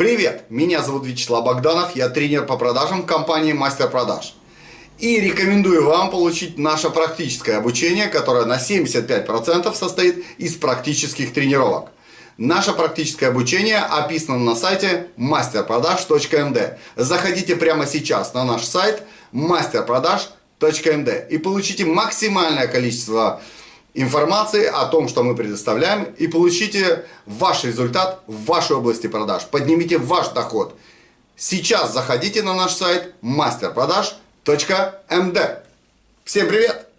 Привет, меня зовут Вячеслав Богданов, я тренер по продажам компании Мастер Продаж. И рекомендую вам получить наше практическое обучение, которое на 75% состоит из практических тренировок. Наше практическое обучение описано на сайте masterproдаж.md. Заходите прямо сейчас на наш сайт masterproдаж.md и получите максимальное количество информации о том, что мы предоставляем, и получите ваш результат в вашей области продаж. Поднимите ваш доход. Сейчас заходите на наш сайт masterproдаж.md. Всем привет!